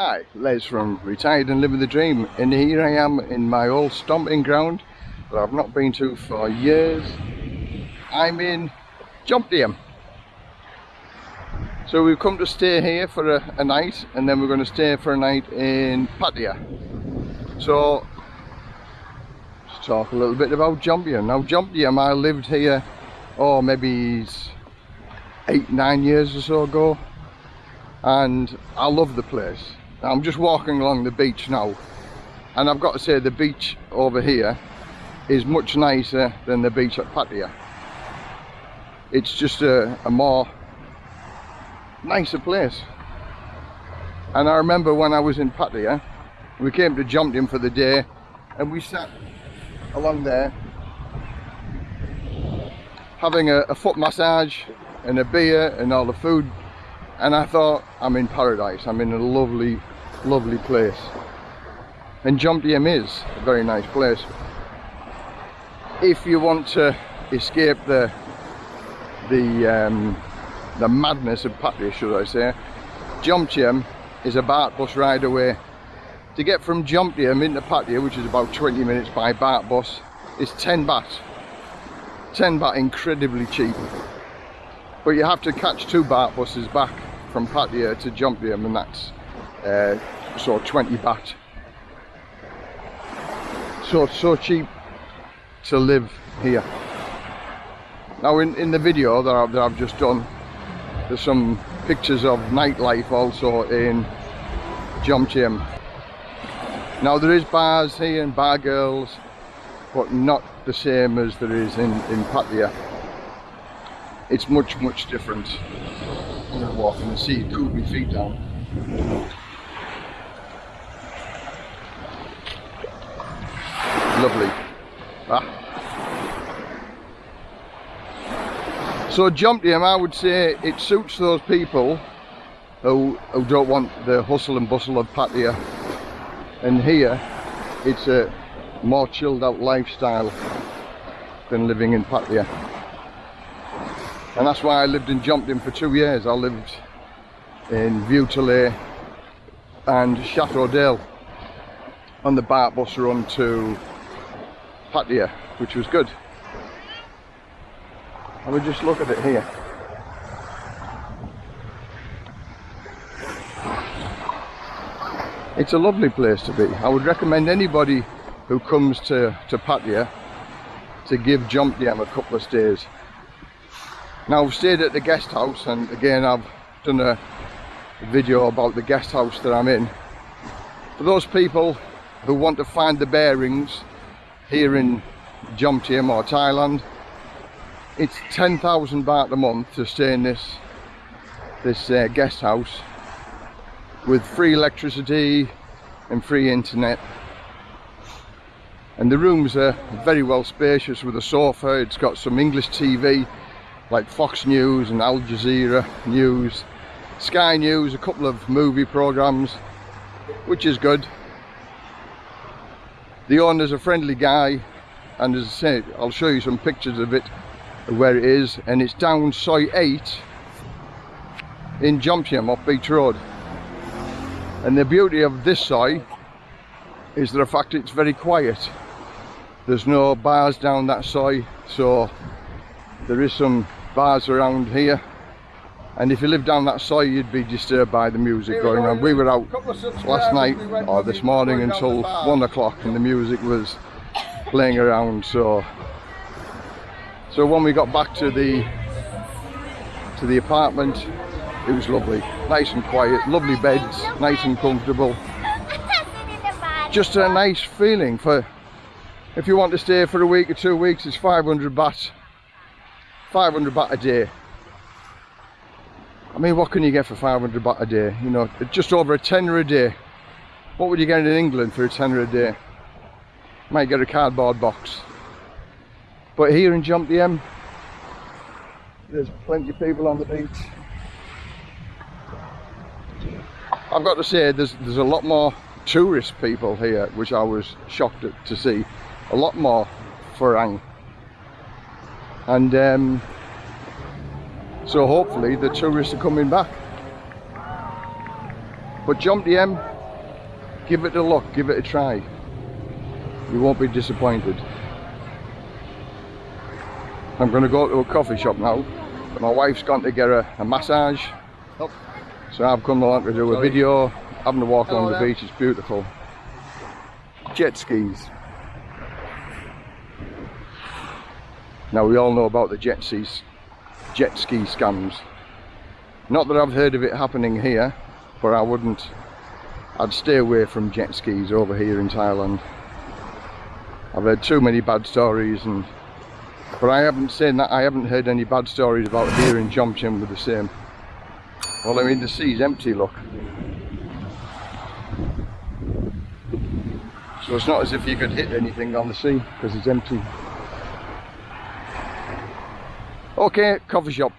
Hi, Les from Retired and Living the Dream and here I am in my old stomping ground that I've not been to for years. I'm in Jomtien. So we've come to stay here for a, a, night and then we're going to stay for a night in Pattaya. So let's talk a little bit about Jomtien. Now Jomtien I lived here oh maybe eight nine years or so ago and I love the place I'm just walking along the beach now and I've got to say the beach over here is much nicer than the beach at Pattaya. It's just a, a more nicer place. And I remember when I was in Pattaya we came to Jomtien for the day and we sat along there having a, a foot massage and a beer and all the food and I thought I'm in paradise I'm in a lovely lovely place. And Jomtien is a very nice place. If you want to escape the the um, the madness of Pattaya should I say Jomtien is a baht bus ride away. To get from Jomtien into Pattaya which is about 20 minutes by baht bus is 10 baht. 10 baht incredibly cheap. But you have to catch two baht buses back from Pattaya to Jomtien and that's uh, so 20 baht. So so cheap to live here. Now in, in the video that I've, that I've just done there's some pictures of nightlife also in Jomtien now there is bars here and bar girls but not the same as there is in, in Pattaya. It's much much different Gonna walk and see cool my feet down. Lovely. Ah. so Jomtien I would say it suits those people who, who don't want the hustle and bustle of Pattaya and here it's a more chilled out lifestyle than living in Pattaya and that's why I lived in Jomtien for two years I lived in Viewtalay and Chateau Dale on the baht bus run to Pattaya, which was good. I would just look at it here. It's a lovely place to be. I would recommend anybody who comes to, to Pattaya to give Jomtien a couple of stays. Now I've stayed at the guest house and again I've done a video about the guest house that I'm in. For those people who want to find the bearings here in Jomtien or Thailand it's 10,000 baht a month to stay in this this uh, guest house with free electricity and free internet. And the rooms are very well spacious with a sofa. It's got some English TV like Fox News and Al Jazeera News Sky News a couple of movie programs which is good. The owner's a friendly guy and as I said I'll show you some pictures of it where it is and it's down Soi 8 in Jomtien off Beach Road. And the beauty of this Soi is the fact it's very quiet. There's no bars down that Soi so there is some bars around here and if you live down that side you'd be disturbed by the music going on. we were out last night or this morning until one o'clock and the music was playing around so. So when we got back to the to the apartment it was lovely. Nice and quiet lovely beds nice and comfortable. Just a nice feeling for if you want to stay for a week or two weeks it's 500 baht 500 baht a day I mean, what can you get for 500 baht a day? You know, just over a tenner a day. What would you get in England for a tenner a day? Might get a cardboard box. But here in Jomtien, there's plenty of people on the beach. I've got to say, there's there's a lot more tourist people here, which I was shocked to see. A lot more Farang. And um, so hopefully the tourists are coming back But Jomtien, give it a look, give it a try. You won't be disappointed. I'm going to go to a coffee shop now. but My wife's gone to get a, a massage. Oh. So I've come along to do a Sorry. video, having a walk Hello along the beach, it's beautiful. Jet skis. Now we all know about the jet skis, jet ski scams. Not that I've heard of it happening here, but I wouldn't, I'd stay away from jet skis over here in Thailand. I've heard too many bad stories and but I haven't seen that I haven't heard any bad stories about here in Jomtien with the same. Well I mean the sea's empty look. So it's not as if you could hit anything on the sea because it's empty. Okay, coffee shop.